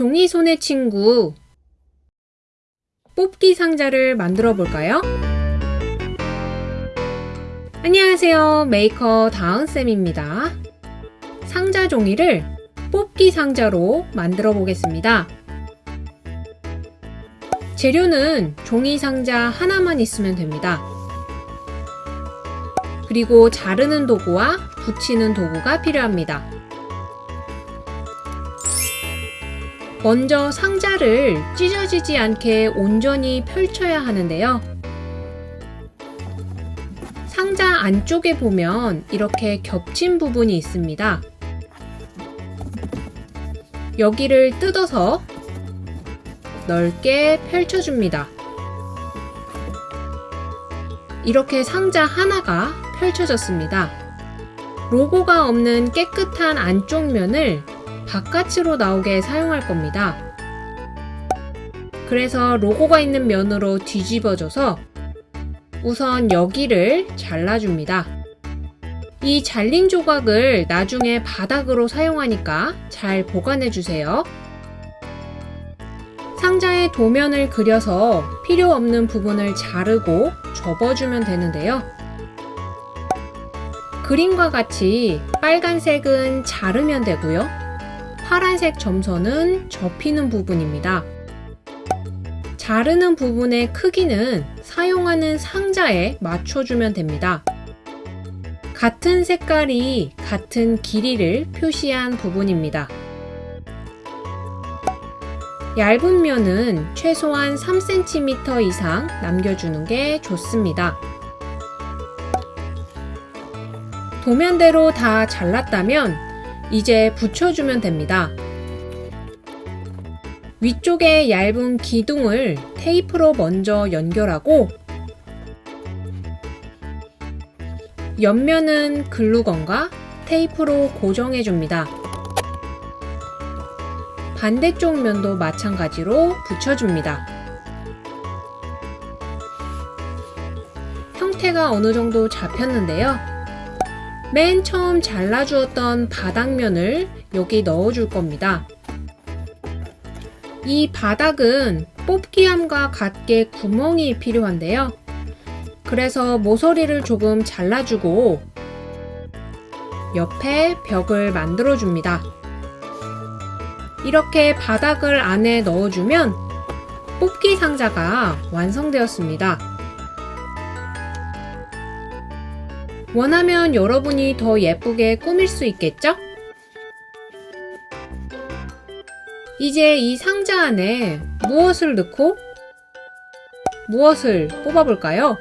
종이 손의 친구. 뽑기 상자를 만들어 볼까요? 안녕하세요. 메이커 다은쌤입니다. 상자 종이를 뽑기 상자로 만들어 보겠습니다. 재료는 종이 상자 하나만 있으면 됩니다. 그리고 자르는 도구와 붙이는 도구가 필요합니다 먼저 상자를 찢어지지 않게 온전히 펼쳐야 하는데요. 상자 안쪽에 보면 이렇게 겹친 부분이 있습니다. 여기를 뜯어서 넓게 펼쳐줍니다. 이렇게 상자 하나가 펼쳐졌습니다. 로고가 없는 깨끗한 안쪽 면을 바깥으로 나오게 사용할 겁니다. 그래서 로고가 있는 면으로 뒤집어져서 우선 여기를 잘라줍니다. 이 잘린 조각을 나중에 바닥으로 사용하니까 잘 보관해주세요. 상자에 도면을 그려서 필요 없는 부분을 자르고 접어주면 되는데요. 그림과 같이 빨간색은 자르면 되고요. 파란색 점선은 접히는 부분입니다. 자르는 부분의 크기는 사용하는 상자에 맞춰주면 됩니다. 같은 색깔이 같은 길이를 표시한 부분입니다. 얇은 면은 최소한 3cm 이상 남겨주는 게 좋습니다. 도면대로 다 잘랐다면 이제 붙여주면 됩니다. 위쪽에 얇은 기둥을 테이프로 먼저 연결하고 옆면은 글루건과 테이프로 고정해 줍니다. 반대쪽 면도 마찬가지로 붙여줍니다. 형태가 어느 정도 잡혔는데요. 맨 처음 잘라주었던 바닥면을 여기 넣어줄 겁니다. 이 바닥은 뽑기함과 같게 구멍이 필요한데요. 그래서 모서리를 조금 잘라주고 옆에 벽을 만들어줍니다. 이렇게 바닥을 안에 넣어주면 뽑기 상자가 완성되었습니다. 원하면 여러분이 더 예쁘게 꾸밀 수 있겠죠? 이제 이 상자 안에 무엇을 넣고 무엇을 뽑아볼까요?